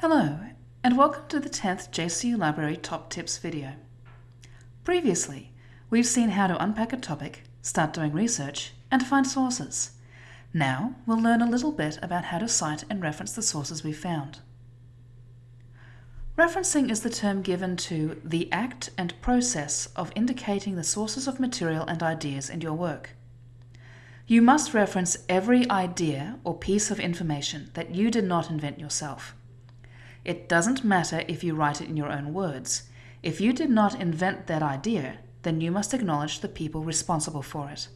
Hello, and welcome to the 10th JCU Library Top Tips video. Previously, we've seen how to unpack a topic, start doing research, and find sources. Now, we'll learn a little bit about how to cite and reference the sources we found. Referencing is the term given to the act and process of indicating the sources of material and ideas in your work. You must reference every idea or piece of information that you did not invent yourself. It doesn't matter if you write it in your own words. If you did not invent that idea, then you must acknowledge the people responsible for it.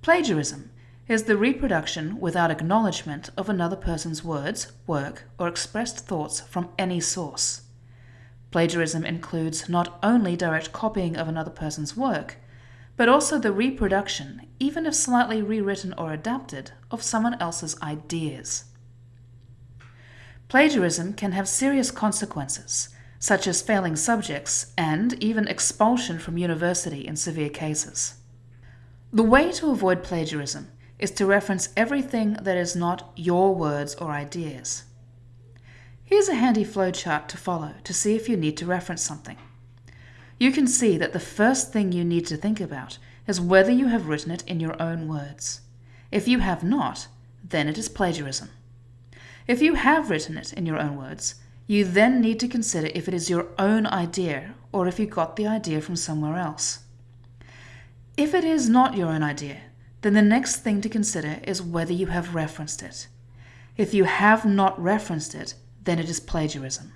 Plagiarism is the reproduction without acknowledgement of another person's words, work, or expressed thoughts from any source. Plagiarism includes not only direct copying of another person's work, but also the reproduction, even if slightly rewritten or adapted, of someone else's ideas. Plagiarism can have serious consequences, such as failing subjects and even expulsion from university in severe cases. The way to avoid plagiarism is to reference everything that is not your words or ideas. Here's a handy flowchart to follow to see if you need to reference something. You can see that the first thing you need to think about is whether you have written it in your own words. If you have not, then it is plagiarism. If you have written it in your own words, you then need to consider if it is your own idea or if you got the idea from somewhere else. If it is not your own idea, then the next thing to consider is whether you have referenced it. If you have not referenced it, then it is plagiarism.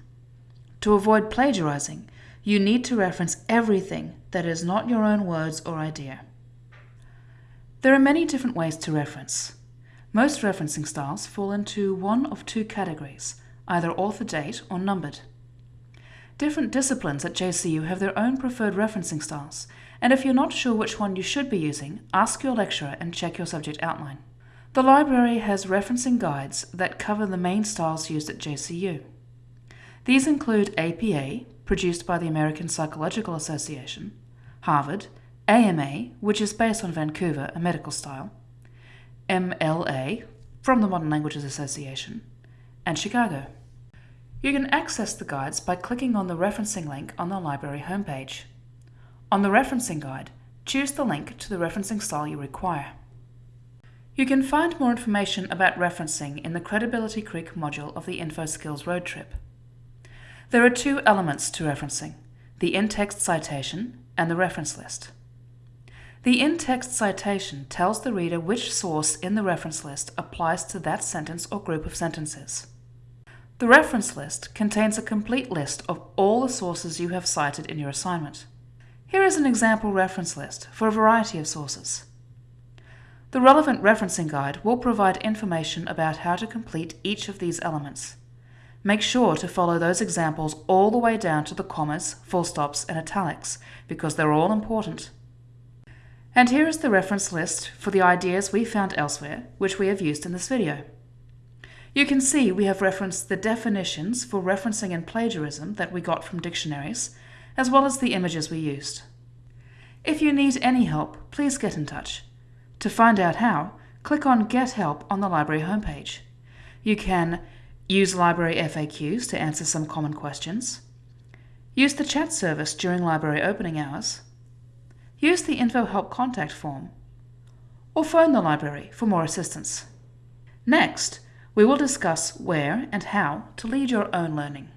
To avoid plagiarizing, you need to reference everything that is not your own words or idea. There are many different ways to reference. Most referencing styles fall into one of two categories, either author date or numbered. Different disciplines at JCU have their own preferred referencing styles, and if you're not sure which one you should be using, ask your lecturer and check your subject outline. The library has referencing guides that cover the main styles used at JCU. These include APA, produced by the American Psychological Association, Harvard, AMA, which is based on Vancouver, a medical style, MLA from the Modern Languages Association, and Chicago. You can access the guides by clicking on the referencing link on the library homepage. On the referencing guide, choose the link to the referencing style you require. You can find more information about referencing in the Credibility Creek module of the Info Skills Road Trip. There are two elements to referencing, the in-text citation and the reference list. The in-text citation tells the reader which source in the reference list applies to that sentence or group of sentences. The reference list contains a complete list of all the sources you have cited in your assignment. Here is an example reference list for a variety of sources. The relevant referencing guide will provide information about how to complete each of these elements. Make sure to follow those examples all the way down to the commas, full stops, and italics because they're all important. And here is the reference list for the ideas we found elsewhere, which we have used in this video. You can see we have referenced the definitions for referencing and plagiarism that we got from dictionaries, as well as the images we used. If you need any help, please get in touch. To find out how, click on Get Help on the library homepage. You can use library FAQs to answer some common questions, use the chat service during library opening hours, use the Info Help contact form, or phone the library for more assistance. Next, we will discuss where and how to lead your own learning.